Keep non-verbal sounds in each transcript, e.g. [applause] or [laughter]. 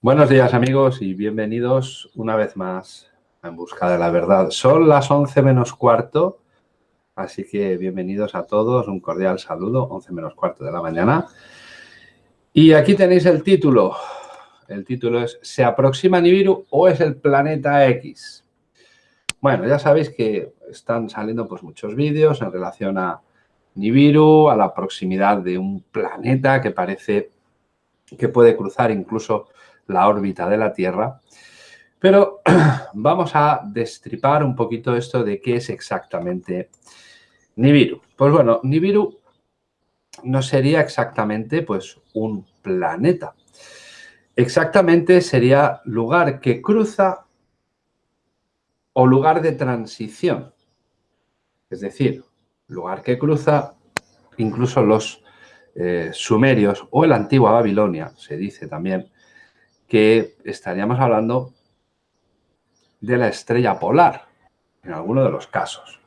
Buenos días amigos y bienvenidos una vez más a En Busca de la Verdad. Son las 11 menos cuarto, así que bienvenidos a todos, un cordial saludo, 11 menos cuarto de la mañana. Y aquí tenéis el título. El título es ¿Se aproxima Nibiru o es el planeta X? Bueno, ya sabéis que están saliendo pues, muchos vídeos en relación a Nibiru, a la proximidad de un planeta que parece que puede cruzar incluso la órbita de la Tierra. Pero [clears throat] vamos a destripar un poquito esto de qué es exactamente Nibiru. Pues bueno, Nibiru no sería exactamente pues, un planeta. Exactamente sería lugar que cruza o lugar de transición. Es decir, lugar que cruza incluso los eh, sumerios o la antigua Babilonia, se dice también, que estaríamos hablando de la estrella polar, en alguno de los casos.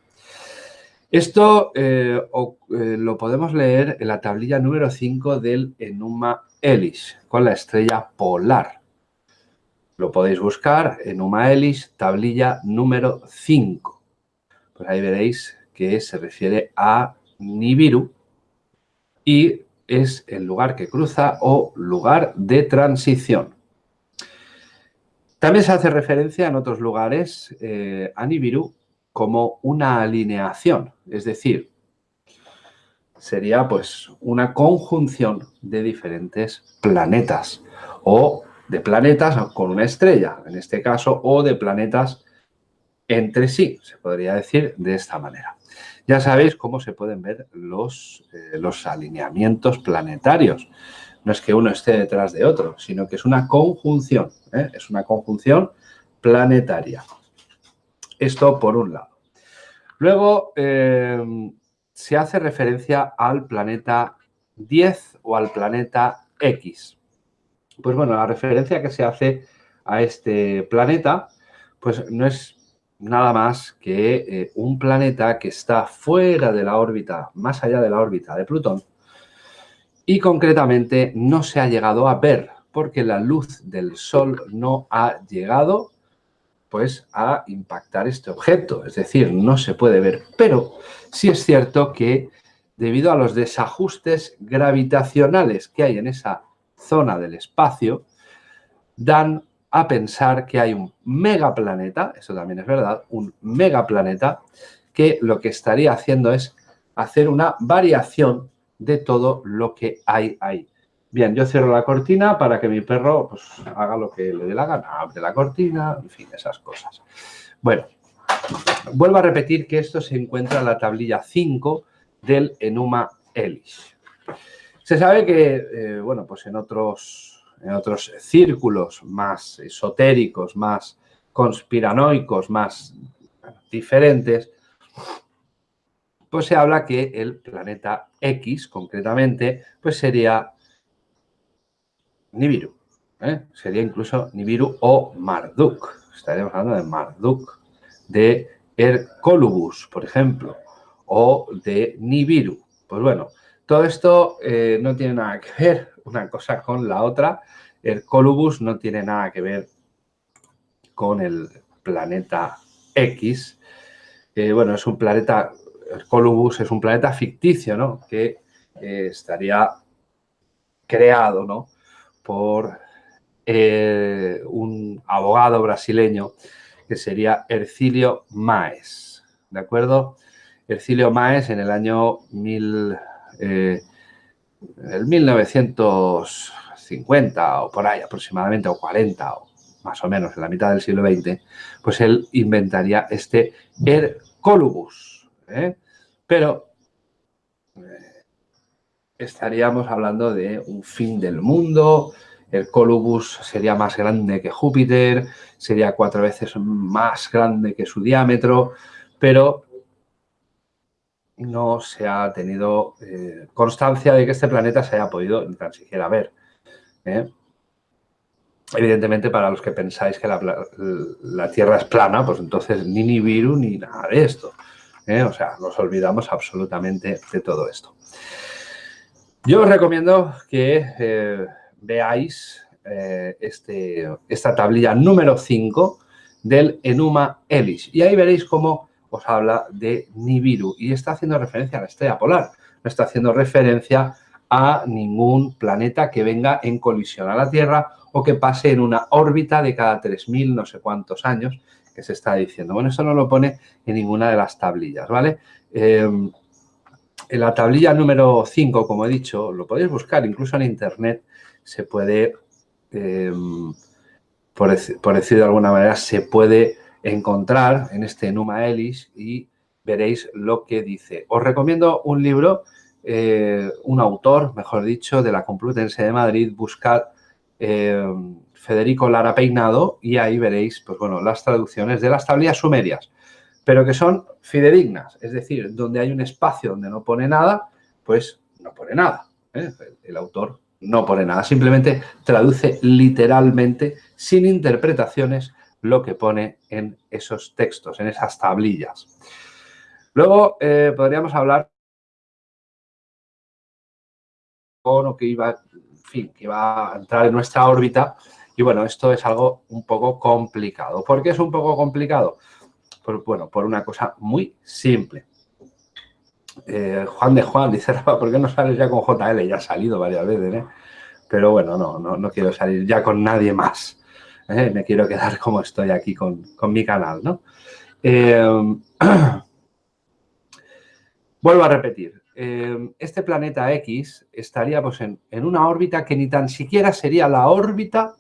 Esto eh, eh, lo podemos leer en la tablilla número 5 del Enuma Elish, con la estrella polar. Lo podéis buscar, Enuma Elish, tablilla número 5. Pues ahí veréis que se refiere a Nibiru y es el lugar que cruza o lugar de transición. También se hace referencia en otros lugares eh, a Nibiru como una alineación, es decir, sería pues una conjunción de diferentes planetas o de planetas con una estrella, en este caso, o de planetas entre sí, se podría decir de esta manera. Ya sabéis cómo se pueden ver los, eh, los alineamientos planetarios no es que uno esté detrás de otro, sino que es una conjunción, ¿eh? es una conjunción planetaria. Esto por un lado. Luego eh, se hace referencia al planeta 10 o al planeta X. Pues bueno, la referencia que se hace a este planeta, pues no es nada más que eh, un planeta que está fuera de la órbita, más allá de la órbita de Plutón, y concretamente no se ha llegado a ver porque la luz del sol no ha llegado pues a impactar este objeto, es decir, no se puede ver, pero sí es cierto que debido a los desajustes gravitacionales que hay en esa zona del espacio, dan a pensar que hay un megaplaneta, eso también es verdad, un megaplaneta que lo que estaría haciendo es hacer una variación de todo lo que hay ahí. Bien, yo cierro la cortina para que mi perro pues, haga lo que le dé la gana. Abre la cortina, en fin, esas cosas. Bueno, vuelvo a repetir que esto se encuentra en la tablilla 5 del Enuma Elish. Se sabe que, eh, bueno, pues en otros, en otros círculos más esotéricos, más conspiranoicos, más diferentes, pues se habla que el planeta X, concretamente, pues sería Nibiru. ¿eh? Sería incluso Nibiru o Marduk. Estaríamos hablando de Marduk, de Hercolubus, por ejemplo, o de Nibiru. Pues bueno, todo esto eh, no tiene nada que ver una cosa con la otra. Hercolubus no tiene nada que ver con el planeta X. Eh, bueno, es un planeta Colubus es un planeta ficticio, ¿no? Que eh, estaría creado, ¿no? Por eh, un abogado brasileño que sería Ercilio Maes, ¿de acuerdo? Ercilio Maes en el año mil, eh, el 1950 o por ahí aproximadamente, o 40 o más o menos en la mitad del siglo XX, pues él inventaría este Ercolubus, ¿eh? Pero eh, estaríamos hablando de un fin del mundo, el Colubus sería más grande que Júpiter, sería cuatro veces más grande que su diámetro, pero no se ha tenido eh, constancia de que este planeta se haya podido ni tan siquiera ver. Evidentemente, para los que pensáis que la, Tierra es plana, pues entonces ni Nibiru ni nada de esto. ¿Eh? O sea, nos olvidamos absolutamente de todo esto. Yo os recomiendo que eh, veáis eh, este, esta tablilla número 5 del Enuma Elis. Y ahí veréis cómo os habla de Nibiru y está haciendo referencia a la estrella polar. No está haciendo referencia a ningún planeta que venga en colisión a la Tierra o que pase en una órbita de cada 3.000 no sé cuántos años se está diciendo. Bueno, eso no lo pone en ninguna de las tablillas, ¿vale? Em, en la tablilla número 5, como he dicho, lo podéis buscar incluso en Internet, se puede, em, por, por, decir de alguna manera, se puede encontrar en este Numa Elis y veréis lo que dice. Os recomiendo un libro, eh, un autor, mejor dicho, de la Complutense de Madrid, buscad eh, Federico Lara Peinado y ahí veréis, pues bueno, las traducciones de las tablillas sumerias, pero que son fidedignas, es decir, donde hay un espacio donde no pone nada, pues no pone nada. ¿eh? El autor no pone nada, simplemente traduce literalmente, sin interpretaciones, lo que pone en esos textos, en esas tablillas. Luego eh, podríamos hablar lo que iba, fin, que iba a entrar en nuestra órbita. Y bueno, esto es algo un poco complicado. ¿Por qué es un poco complicado? Por, bueno, por una cosa muy simple. Eh, Juan de Juan [laughs] dice, Rafa, ¿por qué no sales ya con JL? Ya ha salido varias veces, ¿eh? Pero bueno, no, no, no quiero salir ya con nadie más. ¿eh? Me quiero quedar como estoy aquí con, mi canal, ¿no? [clears throat] vuelvo a repetir. este planeta X estaría pues, en, una órbita que ni tan siquiera sería la órbita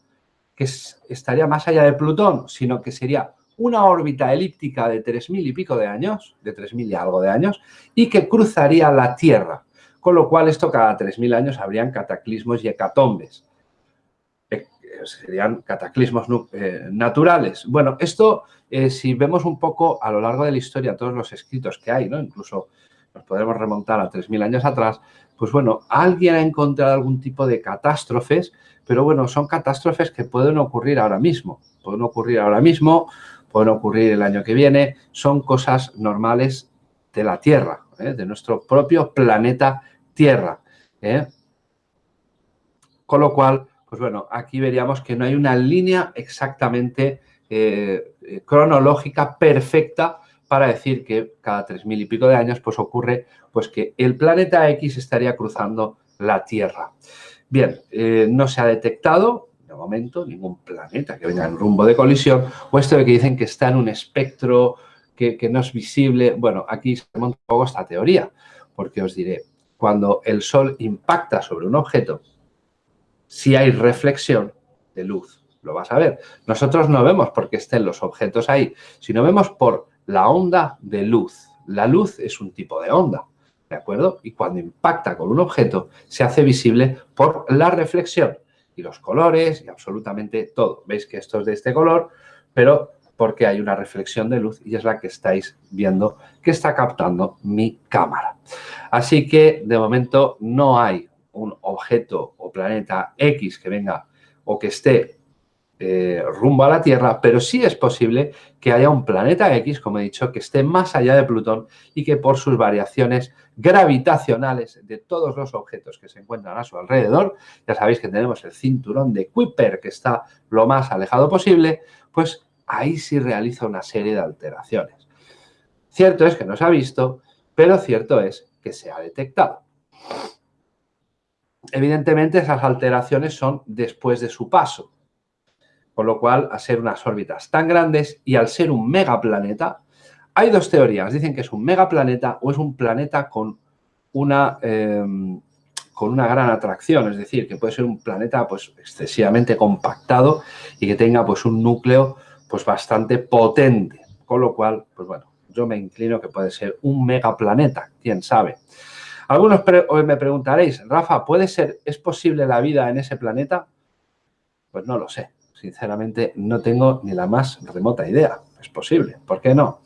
que estaría más allá de Plutón, sino que sería una órbita elíptica de 3.000 y pico de años, de 3.000 y algo de años, y que cruzaría la Tierra. Con lo cual, esto cada 3.000 años habrían cataclismos y hecatombes. Eh, serían cataclismos eh, naturales. Bueno, esto, eh, si vemos un poco a lo largo de la historia todos los escritos que hay, ¿no? incluso nos podemos remontar a 3.000 años atrás, pues bueno, alguien ha encontrado algún tipo de catástrofes, pero bueno, son catástrofes que pueden ocurrir ahora mismo. Pueden ocurrir ahora mismo, pueden ocurrir el año que viene, son cosas normales de la Tierra, ¿eh? de nuestro propio planeta Tierra. ¿eh? Con lo cual, pues bueno, aquí veríamos que no hay una línea exactamente eh, cronológica perfecta para decir que cada tres mil y pico de años pues ocurre pues que el planeta X estaría cruzando la Tierra. Bien, no se ha detectado de momento, ningún planeta que venga en rumbo de colisión, o esto de que dicen que está en un espectro que, no es visible. Bueno, aquí se monta un poco esta teoría, porque os diré, cuando el Sol impacta sobre un objeto, si hay reflexión de luz, lo vas a ver. Nosotros no vemos porque estén los objetos ahí, sino vemos por la onda de luz. La luz es un tipo de onda, ¿de acuerdo? Y cuando impacta con un objeto, se hace visible por la reflexión y los colores y absolutamente todo. Veis que esto es de este color, pero porque hay una reflexión de luz y es la que estáis viendo que está captando mi cámara. Así que de momento no hay un objeto o planeta X que venga o que esté eh, rumbo a la Tierra, pero sí es posible que haya un planeta X, como he dicho, que esté más allá de Plutón y que por sus variaciones gravitacionales de todos los objetos que se encuentran a su alrededor, ya sabéis que tenemos el cinturón de Kuiper que está lo más alejado posible, pues ahí sí realiza una serie de alteraciones. Cierto es que no se ha visto, pero cierto es que se ha detectado. Evidentemente esas alteraciones son después de su paso, con lo cual, a ser unas órbitas tan grandes y al ser un megaplaneta, hay dos teorías. Dicen que es un megaplaneta o es un planeta con una, em, con una gran atracción. Es decir, que puede ser un planeta pues, excesivamente compactado y que tenga pues, un núcleo pues, bastante potente. Con lo cual, pues bueno, yo me inclino que puede ser un megaplaneta, quién sabe. Algunos me preguntaréis, Rafa, ¿puede ser, es posible la vida en ese planeta? Pues no lo sé sinceramente no tengo ni la más remota idea. Es posible, ¿por qué no?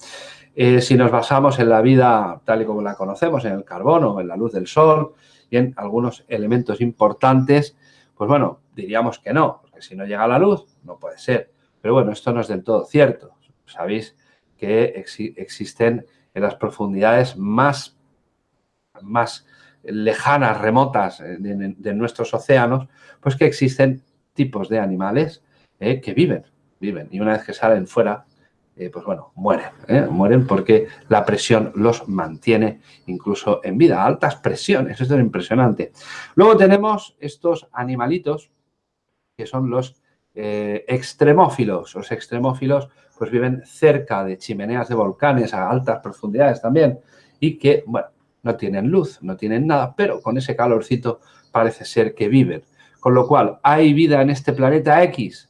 Eh, si nos basamos en la vida tal y como la conocemos, en el carbono, en la luz del sol y en algunos elementos importantes, pues bueno, diríamos que no, porque si no llega la luz, no puede ser. Pero bueno, esto no es del todo cierto. Sabéis que existen en las profundidades más, más lejanas, remotas de, de nuestros océanos, pues que existen tipos de animales eh, que viven, viven. Y una vez que salen fuera, eh, pues bueno, mueren. ¿eh? Mueren porque la presión los mantiene incluso en vida. Altas presiones, esto es impresionante. Luego tenemos estos animalitos que son los extremófilos. Los extremófilos pues viven cerca de chimeneas de volcanes a altas profundidades también y que, bueno, no tienen luz, no tienen nada, pero con ese calorcito parece ser que viven. Con lo cual, ¿hay vida en este planeta X?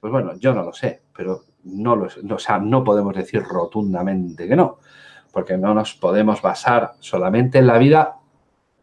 Pues bueno, yo no lo sé, pero no, lo, o sea, no podemos decir rotundamente que no, porque no nos podemos basar solamente en la vida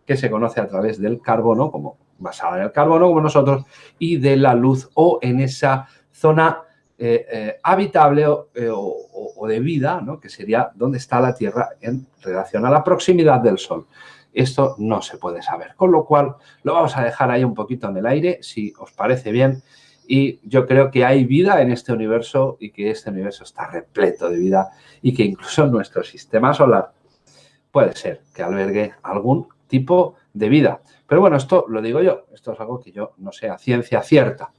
que se conoce a través del carbono, como basada en el carbono como nosotros, y de la luz o en esa zona eh, eh, habitable eh, o, de vida, ¿no? que sería donde está la Tierra en relación a la proximidad del Sol. Esto no se puede saber, con lo cual lo vamos a dejar ahí un poquito en el aire, si os parece bien. Y yo creo que hay vida en este universo y que este universo está repleto de vida y que incluso nuestro sistema solar puede ser que albergue algún tipo de vida. Pero bueno, esto lo digo yo, esto es algo que yo no sé ciencia cierta.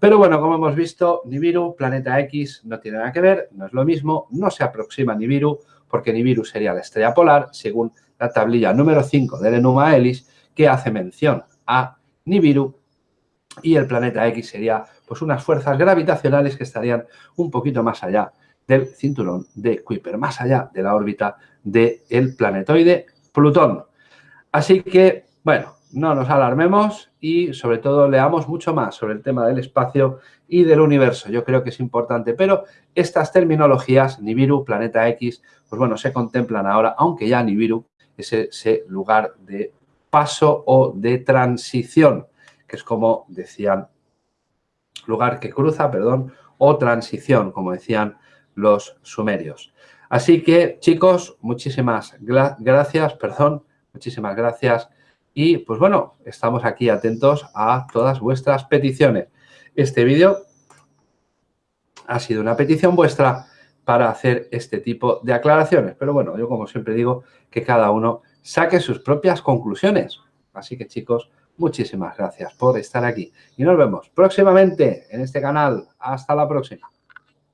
Pero bueno, como hemos visto, Nibiru, planeta X, no tiene nada que ver, no es lo mismo, no se aproxima a Nibiru, porque Nibiru sería la estrella polar, según la tablilla número 5 del Enuma Elis, que hace mención a Nibiru y el planeta X sería pues unas fuerzas gravitacionales que estarían un poquito más allá del cinturón de Kuiper, más allá de la órbita del planetoide Plutón. Así que, bueno, no nos alarmemos y sobre todo leamos mucho más sobre el tema del espacio y del universo. Yo creo que es importante, pero estas terminologías, Nibiru, Planeta X, pues bueno, se contemplan ahora, aunque ya Nibiru es ese lugar de paso o de transición, que es como decían, lugar que cruza, perdón, o transición, como decían los sumerios. Así que, chicos, muchísimas gracias, perdón, muchísimas gracias. Y, pues bueno, estamos aquí atentos a todas vuestras peticiones. Este vídeo ha sido una petición vuestra para hacer este tipo de aclaraciones. Pero bueno, yo como siempre digo, que cada uno saque sus propias conclusiones. Así que chicos, muchísimas gracias por estar aquí. Y nos vemos próximamente en este canal. Hasta la próxima.